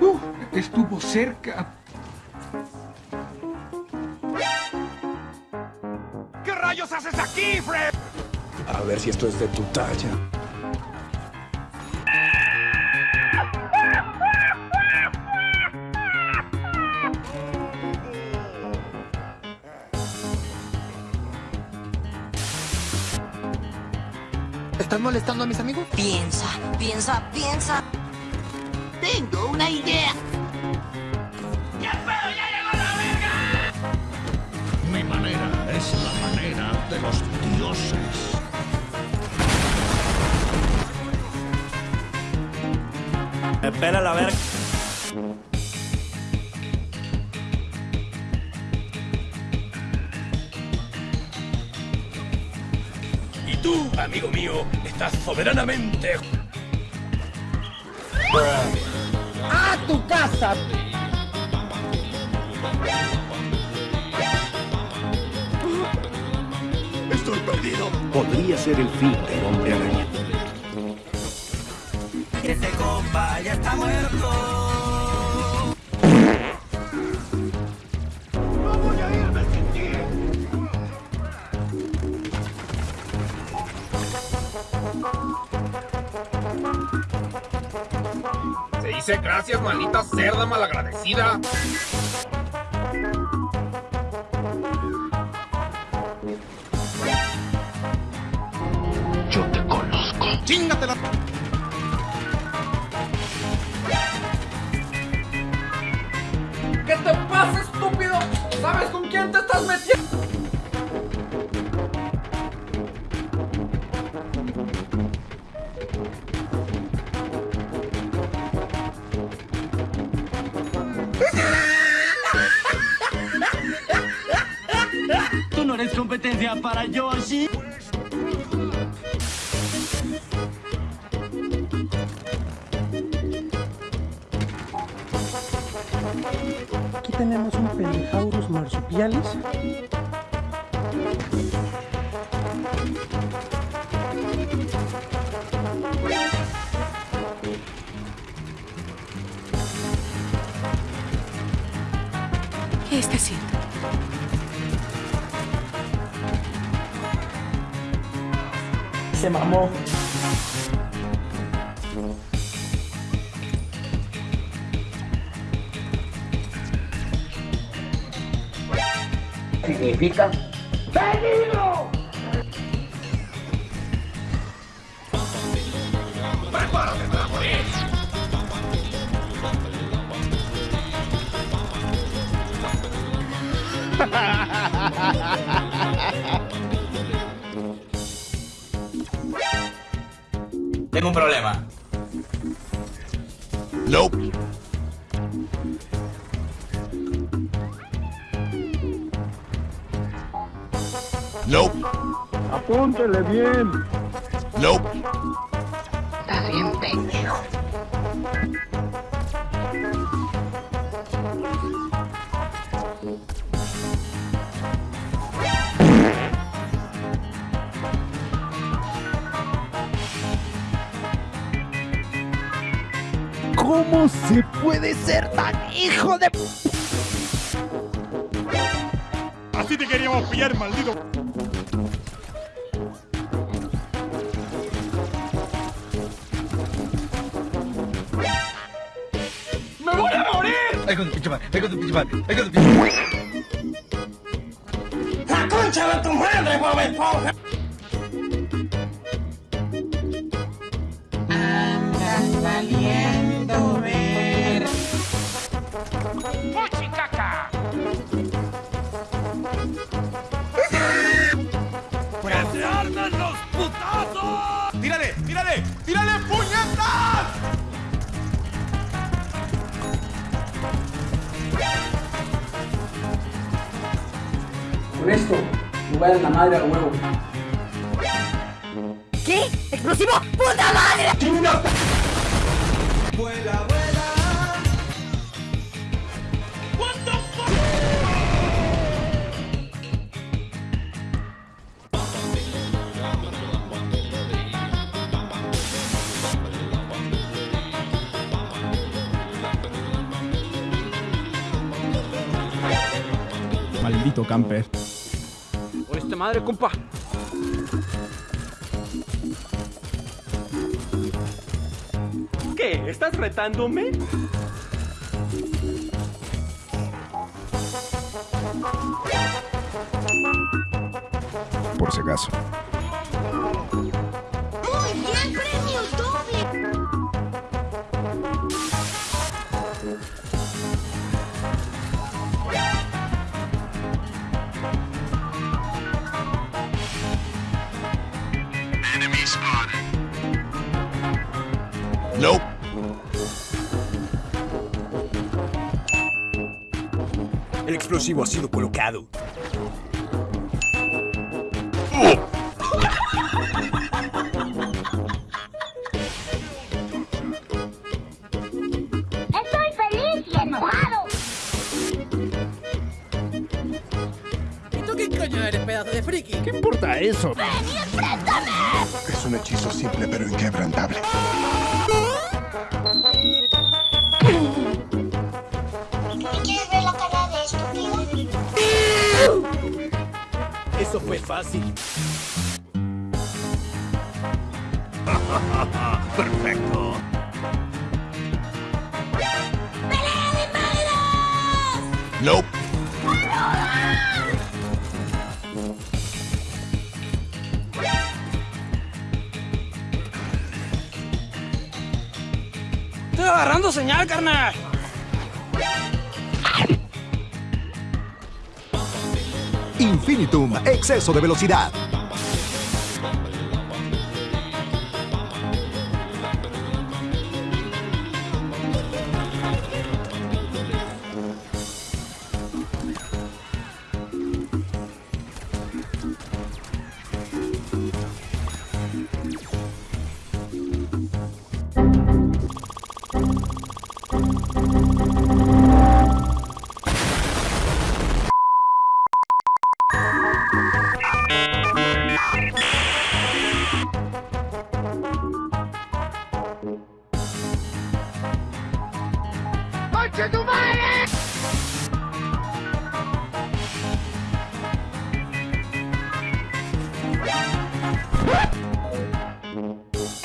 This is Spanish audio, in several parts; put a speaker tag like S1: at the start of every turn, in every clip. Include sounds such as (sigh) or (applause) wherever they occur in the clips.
S1: Uh, estuvo cerca.
S2: ¿Qué rayos haces aquí, Fred?
S3: A ver si esto es de tu talla.
S4: ¿Estás molestando a mis amigos?
S5: Piensa, piensa, piensa.
S6: Tengo una idea.
S7: Mi manera es la manera de los dioses.
S8: Espera la verga.
S7: Y tú, amigo mío, estás soberanamente...
S4: ¡A tu casa!
S7: Estoy perdido.
S3: Podría ser el fin del hombre araña.
S8: Compa ya está muerto.
S2: Se dice gracias, maldita cerda malagradecida.
S3: Yo te conozco.
S2: ¡Chingatela!
S1: ¿Qué te pasa, estúpido? ¿Sabes con quién te estás metiendo?
S8: Tú no eres competencia para Yoshi.
S4: Tenemos un Pelijaurus marsupialis.
S5: ¿Qué está haciendo?
S4: Se mamó.
S6: Significa peligro.
S2: ¡Prepárate para morir!
S8: Tengo un problema.
S7: Nope.
S4: Apúntele bien.
S7: Nope.
S6: Estás bien pendejo.
S4: ¿Cómo se puede ser tan hijo de...
S2: Así te queríamos pillar, maldito. Morir!
S8: Ahí con tu pinche madre, ahí con tu pinche madre, ahí con tu pinche madre.
S6: ¡La concha de tu madre, Bob Esponja! Andas valiendo ver.
S2: ¡Fuchicaca! ¡Que se armen los putazos! ¡Tírale, tírale, tírale, puñetas!
S1: Con esto, me voy a dar la madre al huevo.
S4: ¿Qué.
S5: ¡Explosivo! ¡Puta madre!
S1: Vuela, vuela.
S4: Maldito camper.
S1: Oíste madre, compa.
S7: ¿Qué? ¿Estás retándome?
S3: Por si acaso.
S7: El explosivo ha sido colocado.
S5: ¡Estoy feliz y enojado!
S1: ¿Y tú qué coño eres, pedazo de friki?
S4: ¿Qué importa eso?
S3: Es un hechizo simple pero inquebrantable.
S7: Eso fue fácil. (laughs)
S9: Perfecto.
S3: Nope.
S1: Estoy agarrando señal, carnal.
S3: Infinitum, exceso de velocidad.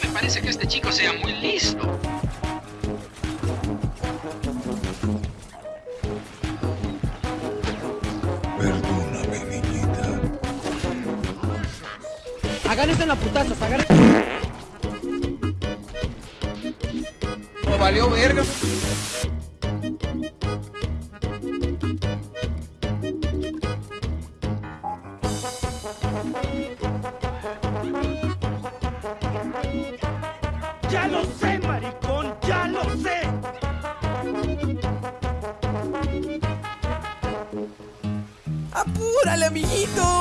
S10: Me parece que este chico sea muy listo.
S3: Perdóname, niñita.
S1: Agárrense en la putazos, agárrense. No valió verga. Amiguito!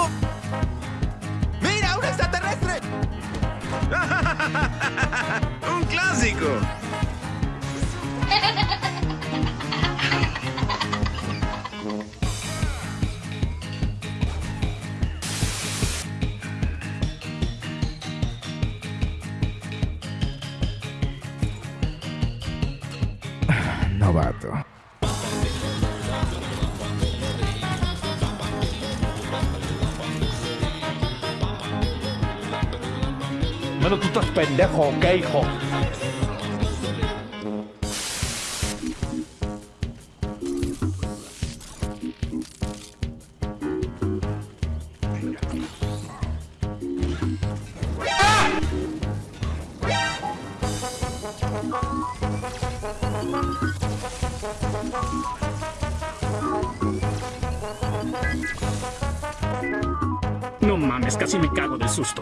S9: Bueno, tú estás pendejo, ¿ok, hijo?
S11: No mames, casi me cago del susto.